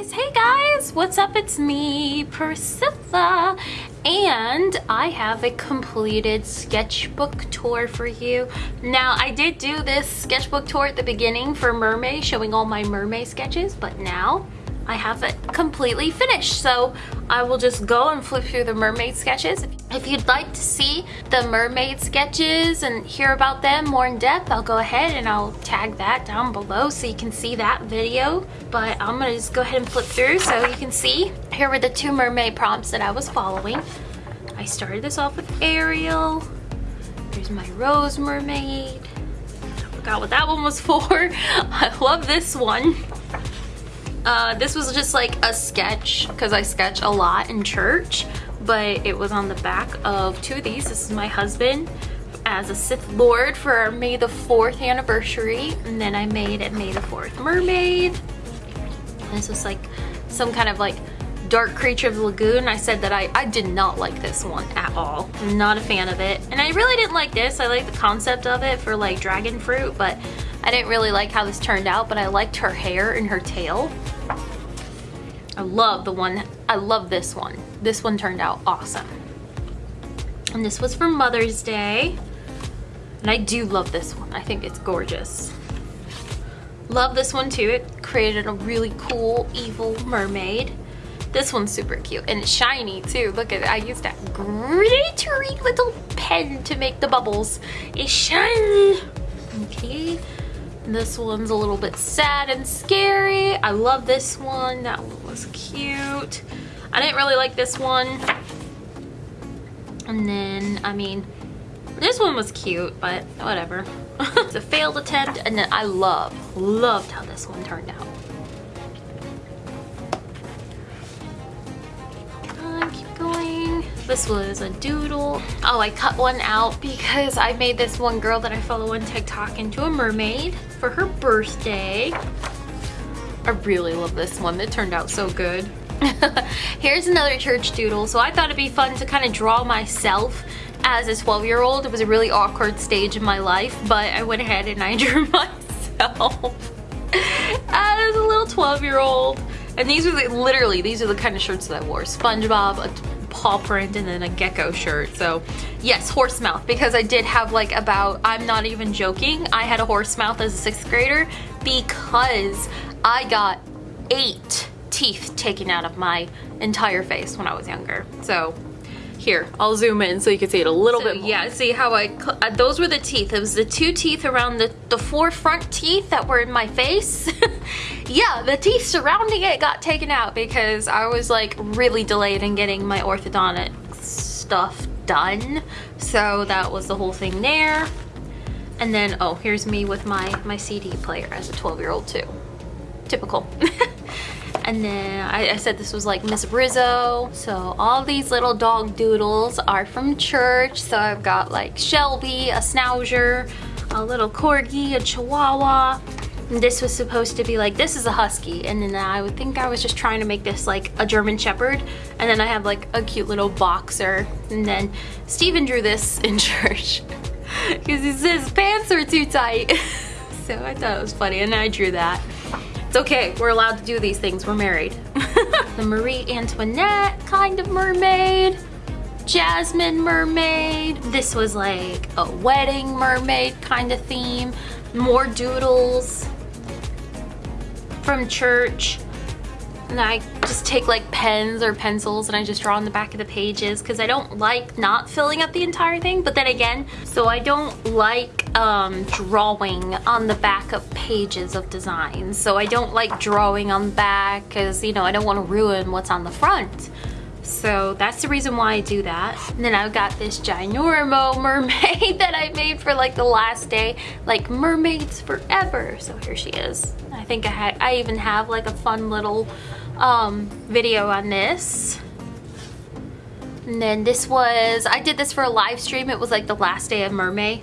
hey guys. What's up? It's me Priscilla. And I have a completed sketchbook tour for you. Now I did do this sketchbook tour at the beginning for mermaid showing all my mermaid sketches but now I have it completely finished. So I will just go and flip through the mermaid sketches. If you'd like to see the mermaid sketches and hear about them more in depth, I'll go ahead and I'll tag that down below so you can see that video. But I'm gonna just go ahead and flip through so you can see. Here were the two mermaid prompts that I was following. I started this off with Ariel. Here's my Rose Mermaid. I forgot what that one was for. I love this one. Uh, this was just like a sketch because I sketch a lot in church, but it was on the back of two of these. This is my husband as a Sith Lord for our May the 4th anniversary. And then I made it May the 4th Mermaid. And this was like some kind of like dark creature of the lagoon. I said that I, I did not like this one at all. I'm not a fan of it. And I really didn't like this. I like the concept of it for like dragon fruit, but I didn't really like how this turned out, but I liked her hair and her tail. I love the one, I love this one. This one turned out awesome. And this was for Mother's Day. And I do love this one. I think it's gorgeous. Love this one too. It created a really cool evil mermaid. This one's super cute and shiny too. Look at it. I used that glittery little pen to make the bubbles. It's shiny. Okay. This one's a little bit sad and scary. I love this one. That one was cute. I didn't really like this one. And then, I mean, this one was cute, but whatever. it's a failed attempt, and then I love, loved how this one turned out. This was a doodle. Oh, I cut one out because I made this one girl that I follow on TikTok into a mermaid for her birthday. I really love this one. It turned out so good. Here's another church doodle. So I thought it'd be fun to kind of draw myself as a 12 year old. It was a really awkward stage in my life, but I went ahead and I drew myself as a little 12 year old. And these are the, literally, these are the kind of shirts that I wore. SpongeBob, paw print, and then a gecko shirt. So yes, horse mouth, because I did have like about, I'm not even joking, I had a horse mouth as a sixth grader because I got eight teeth taken out of my entire face when I was younger. So here, I'll zoom in so you can see it a little so, bit more. Yeah, see how I, uh, those were the teeth. It was the two teeth around the, the four front teeth that were in my face. yeah, the teeth surrounding it got taken out because I was like really delayed in getting my orthodontic stuff done. So that was the whole thing there. And then, oh, here's me with my, my CD player as a 12 year old too. Typical. And then I, I, said this was like Miss Rizzo. So all these little dog doodles are from church. So I've got like Shelby, a Schnauzer, a little Corgi, a Chihuahua. This was supposed to be like, this is a Husky. And then I would think I was just trying to make this like a German Shepherd. And then I have like a cute little boxer. And then Steven drew this in church because his pants are too tight. so I thought it was funny and I drew that. It's okay, we're allowed to do these things, we're married. the Marie Antoinette kind of mermaid. Jasmine mermaid. This was like a wedding mermaid kind of theme. More doodles from church and I just take like pens or pencils and I just draw on the back of the pages because I don't like not filling up the entire thing but then again so I don't like um, drawing on the back of pages of designs so I don't like drawing on the back because you know I don't want to ruin what's on the front so that's the reason why I do that. And then I've got this ginormo mermaid that I made for like the last day, like mermaids forever. So here she is. I think I, had, I even have like a fun little um, video on this. And then this was, I did this for a live stream. It was like the last day of Mermaid.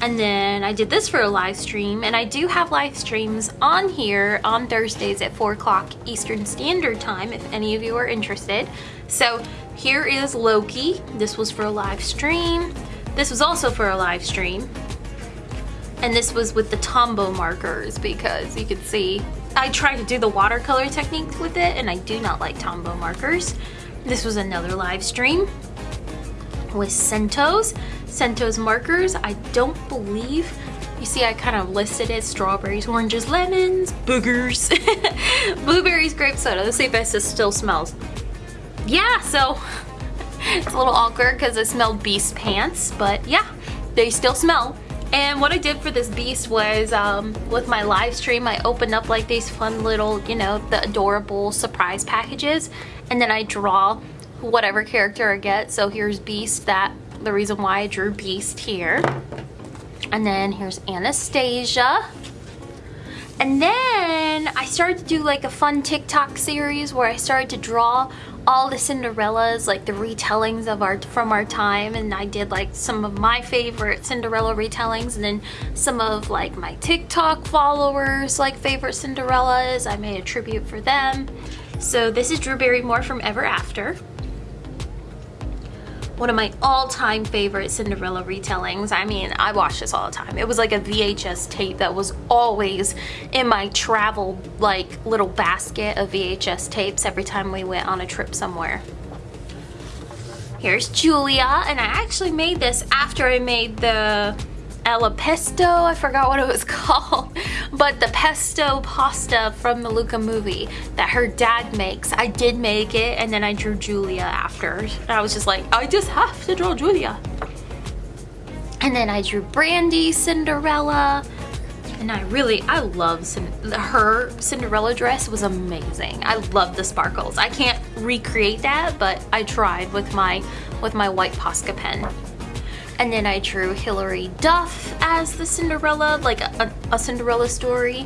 And then I did this for a live stream. And I do have live streams on here on Thursdays at 4 o'clock Eastern Standard Time if any of you are interested. So here is Loki. This was for a live stream. This was also for a live stream. And this was with the Tombow markers because you could see I tried to do the watercolor technique with it and I do not like Tombow markers. This was another live stream with Scentos. Scentos markers, I don't believe you see I kind of listed it, strawberries, oranges, lemons, boogers, blueberries, grape soda. Let's see if this still smells. Yeah, so it's a little awkward because I smelled Beast pants, but yeah, they still smell. And what I did for this beast was, um, with my live stream, I opened up like these fun little, you know, the adorable surprise packages. And then I draw whatever character I get. So here's Beast, that the reason why I drew Beast here. And then here's Anastasia. And then I started to do like a fun TikTok series where I started to draw all the Cinderellas, like the retellings of our from our time, and I did like some of my favorite Cinderella retellings, and then some of like my TikTok followers like favorite Cinderellas. I made a tribute for them. So this is Drew Barrymore from Ever After one of my all-time favorite Cinderella retellings. I mean, I watch this all the time. It was like a VHS tape that was always in my travel, like, little basket of VHS tapes every time we went on a trip somewhere. Here's Julia, and I actually made this after I made the alla pesto, I forgot what it was called, but the pesto pasta from the Luca movie that her dad makes. I did make it and then I drew Julia after. I was just like, I just have to draw Julia. And then I drew Brandy, Cinderella, and I really, I love her Cinderella dress was amazing. I love the sparkles. I can't recreate that, but I tried with my with my white Posca pen. And then I drew Hilary Duff as the Cinderella, like a, a Cinderella story.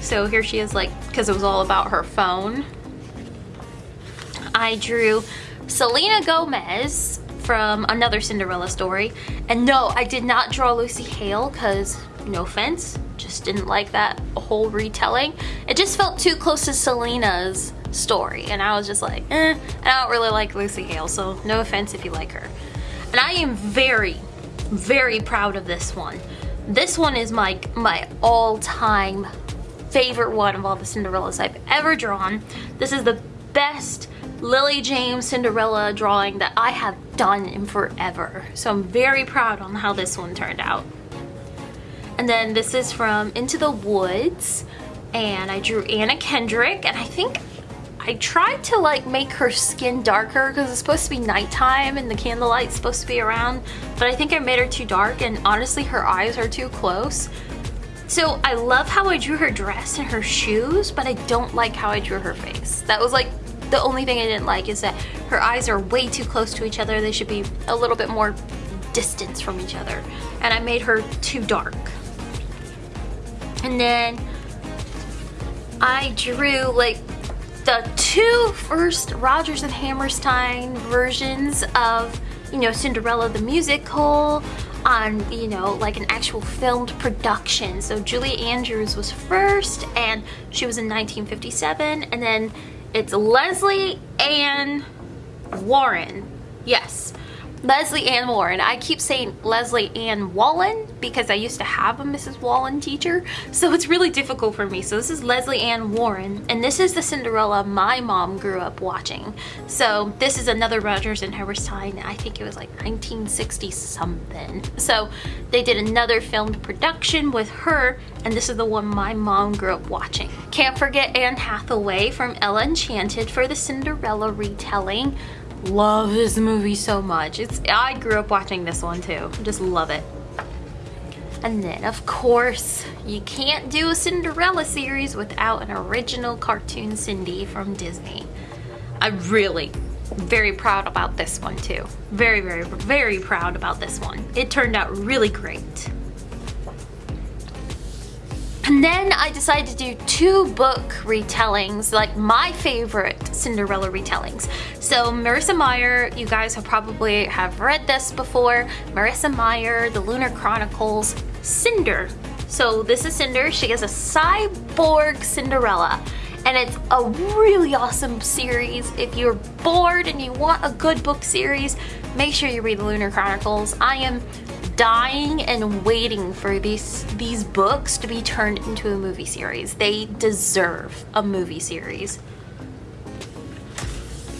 So here she is like, because it was all about her phone. I drew Selena Gomez from another Cinderella story. And no, I did not draw Lucy Hale because, no offense, just didn't like that whole retelling. It just felt too close to Selena's story. And I was just like, eh, I don't really like Lucy Hale, so no offense if you like her. And I am very, very proud of this one. This one is my, my all-time favorite one of all the Cinderellas I've ever drawn. This is the best Lily James Cinderella drawing that I have done in forever. So I'm very proud on how this one turned out. And then this is from Into the Woods and I drew Anna Kendrick and I think I tried to like make her skin darker because it's supposed to be nighttime and the candlelight's supposed to be around, but I think I made her too dark and honestly her eyes are too close. So I love how I drew her dress and her shoes, but I don't like how I drew her face. That was like the only thing I didn't like is that her eyes are way too close to each other. They should be a little bit more distance from each other. And I made her too dark. And then I drew like the two first Rodgers and Hammerstein versions of, you know, Cinderella the musical on, you know, like an actual filmed production. So Julie Andrews was first and she was in 1957 and then it's Lesley Ann Warren. Yes, Lesley Ann Warren. I keep saying Leslie Ann Wallen because I used to have a Mrs. Wallen teacher, so it's really difficult for me. So this is Lesley Ann Warren, and this is the Cinderella my mom grew up watching. So this is another Rodgers and Hammerstein. I think it was like 1960 something. So they did another filmed production with her, and this is the one my mom grew up watching. Can't forget Anne Hathaway from Ella Enchanted for the Cinderella retelling love this movie so much. It's I grew up watching this one too. Just love it. And then, of course, you can't do a Cinderella series without an original cartoon Cindy from Disney. I'm really very proud about this one too. Very, very, very proud about this one. It turned out really great. And then I decided to do two book retellings, like my favorite Cinderella retellings. So Marissa Meyer, you guys have probably have read this before. Marissa Meyer, The Lunar Chronicles, Cinder. So this is Cinder. She is a cyborg Cinderella and it's a really awesome series. If you're bored and you want a good book series, make sure you read the Lunar Chronicles. I am dying and waiting for these these books to be turned into a movie series. They deserve a movie series.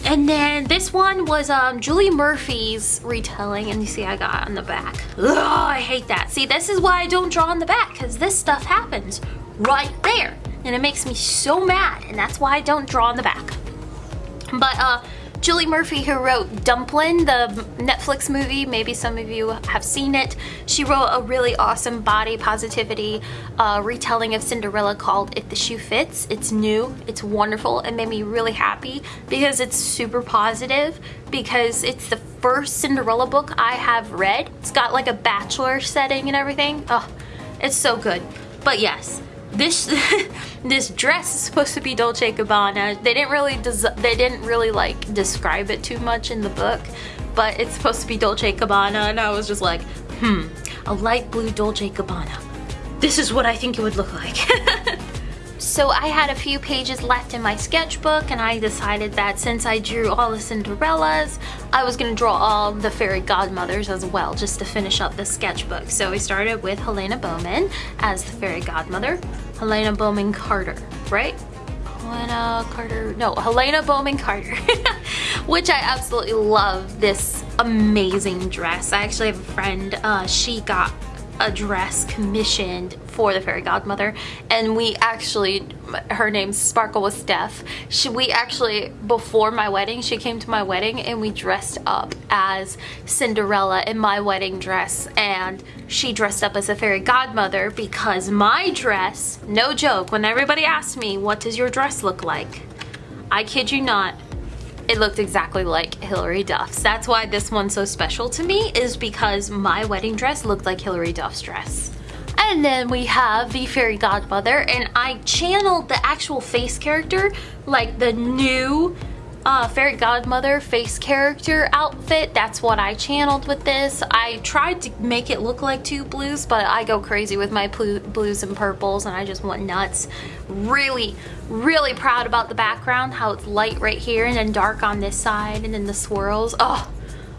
And then this one was um, Julie Murphy's retelling, and you see I got on the back. Ugh, I hate that. See, this is why I don't draw on the back, because this stuff happens right there. And it makes me so mad, and that's why I don't draw on the back. But uh, Julie Murphy, who wrote Dumplin', the Netflix movie, maybe some of you have seen it. She wrote a really awesome body positivity uh, retelling of Cinderella called If the Shoe Fits. It's new, it's wonderful, it made me really happy because it's super positive because it's the first Cinderella book I have read. It's got like a bachelor setting and everything. Oh, it's so good. But yes, this this dress is supposed to be Dolce Gabbana. They didn't really they didn't really like describe it too much in the book, but it's supposed to be Dolce Gabbana, and I was just like, hmm, a light blue Dolce Gabbana. This is what I think it would look like. So I had a few pages left in my sketchbook and I decided that since I drew all the Cinderellas, I was going to draw all the fairy godmothers as well just to finish up the sketchbook. So we started with Helena Bowman as the fairy godmother. Helena Bowman Carter, right? Helena Carter, no, Helena Bowman Carter, which I absolutely love this amazing dress. I actually have a friend, uh, she got a dress commissioned for the fairy godmother and we actually her name's Sparkle with Steph she, we actually before my wedding she came to my wedding and we dressed up as Cinderella in my wedding dress and she dressed up as a fairy godmother because my dress no joke when everybody asked me what does your dress look like? I kid you not it looked exactly like Hilary Duff's. That's why this one's so special to me is because my wedding dress looked like Hilary Duff's dress. And then we have the fairy godmother and I channeled the actual face character like the new uh, fairy godmother face character outfit. That's what I channeled with this. I tried to make it look like two blues, but I go crazy with my blues and purples and I just went nuts. Really, really proud about the background, how it's light right here and then dark on this side and then the swirls. Oh,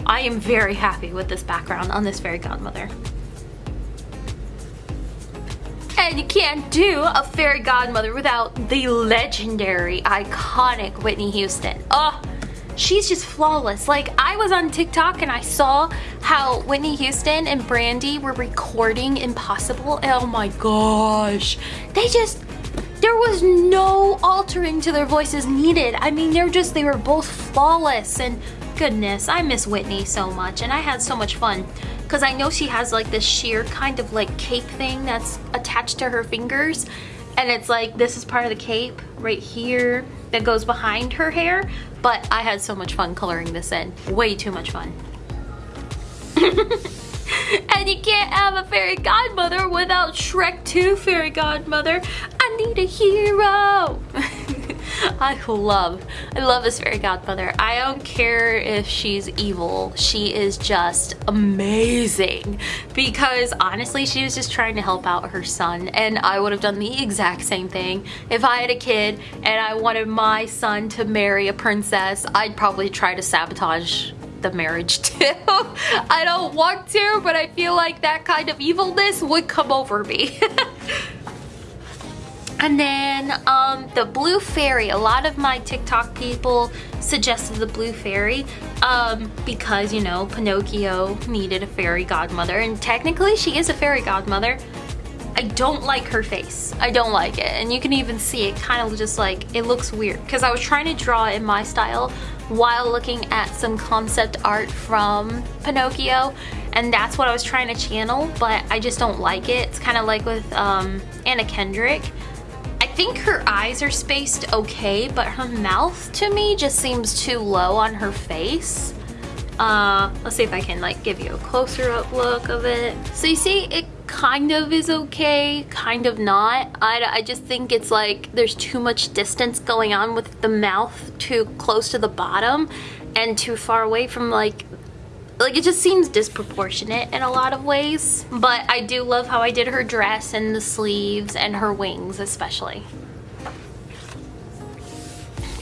I am very happy with this background on this fairy godmother. And you can't do a fairy godmother without the legendary, iconic Whitney Houston. Oh, she's just flawless. Like, I was on TikTok and I saw how Whitney Houston and Brandy were recording Impossible. Oh my gosh. They just, there was no altering to their voices needed. I mean, they're just, they were both flawless and goodness, I miss Whitney so much and I had so much fun because I know she has like this sheer kind of like cape thing that's attached to her fingers and it's like this is part of the cape right here that goes behind her hair but I had so much fun coloring this in. Way too much fun. And you can't have a fairy godmother without Shrek 2 fairy godmother. I need a hero I love, I love this fairy godmother. I don't care if she's evil. She is just amazing because honestly, she was just trying to help out her son and I would have done the exact same thing. If I had a kid and I wanted my son to marry a princess, I'd probably try to sabotage the marriage too. I don't want to, but I feel like that kind of evilness would come over me. And then um, the Blue Fairy. A lot of my TikTok people suggested the Blue Fairy um, because, you know, Pinocchio needed a fairy godmother. And technically she is a fairy godmother. I don't like her face. I don't like it. And you can even see it kind of just like, it looks weird. Because I was trying to draw in my style while looking at some concept art from Pinocchio. And that's what I was trying to channel, but I just don't like it. It's kind of like with um, Anna Kendrick think her eyes are spaced okay, but her mouth to me just seems too low on her face. Uh, let's see if I can like give you a closer up look of it. So you see it kind of is okay, kind of not. I, I just think it's like there's too much distance going on with the mouth too close to the bottom and too far away from like like it just seems disproportionate in a lot of ways but I do love how I did her dress and the sleeves and her wings especially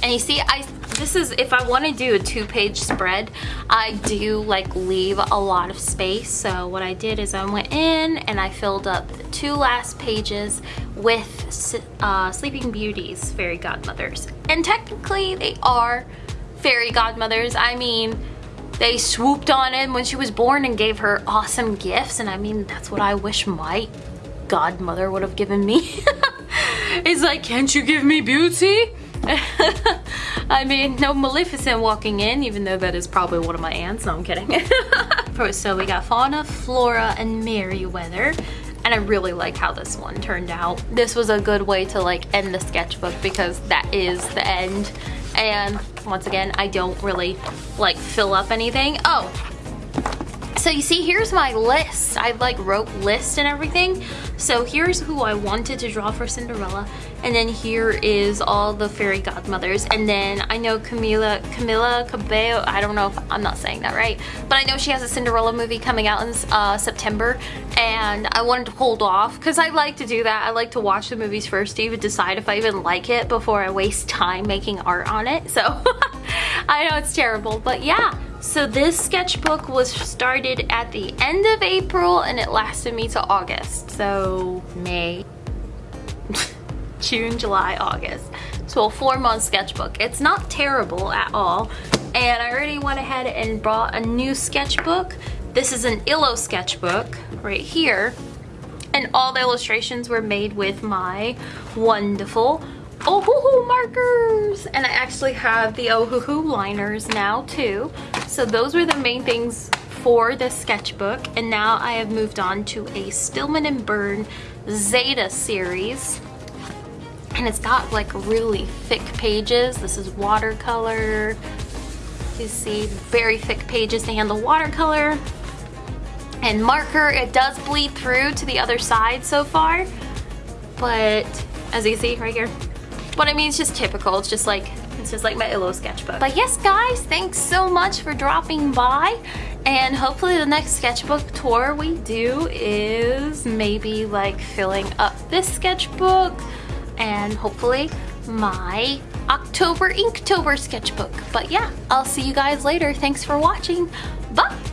And you see, I this is, if I want to do a two page spread, I do like leave a lot of space. So what I did is I went in and I filled up the two last pages with uh, Sleeping Beauty's fairy godmothers. And technically they are fairy godmothers. I mean, they swooped on him when she was born and gave her awesome gifts. And I mean, that's what I wish my godmother would have given me. it's like, can't you give me beauty? I mean, no Maleficent walking in, even though that is probably one of my aunts. No, I'm kidding. so we got Fauna, Flora, and Merryweather. And I really like how this one turned out. This was a good way to like end the sketchbook because that is the end. And once again, I don't really like fill up anything. Oh, so you see, here's my list. I like wrote list and everything. So here's who I wanted to draw for Cinderella. And then here is all the fairy godmothers. And then I know Camila, Camila Cabello, I don't know if I'm not saying that right, but I know she has a Cinderella movie coming out in uh, September. And I wanted to hold off because I like to do that. I like to watch the movies first to even decide if I even like it before I waste time making art on it. So I know it's terrible, but yeah. So this sketchbook was started at the end of April and it lasted me to August. So May, June, July, August. So a four month sketchbook. It's not terrible at all. And I already went ahead and bought a new sketchbook. This is an Illo sketchbook right here. And all the illustrations were made with my wonderful Ohuhu markers! And I actually have the Ohuhu liners now too. So those were the main things for the sketchbook. And now I have moved on to a Stillman and Birn Zeta series. And it's got like really thick pages. This is watercolor. You see very thick pages to handle watercolor. And marker, it does bleed through to the other side so far. But as you see right here, but I mean, it's just typical. It's just like, it's just like my Illo sketchbook. But yes, guys, thanks so much for dropping by. And hopefully the next sketchbook tour we do is maybe like filling up this sketchbook and hopefully my October Inktober sketchbook. But yeah, I'll see you guys later. Thanks for watching. Bye!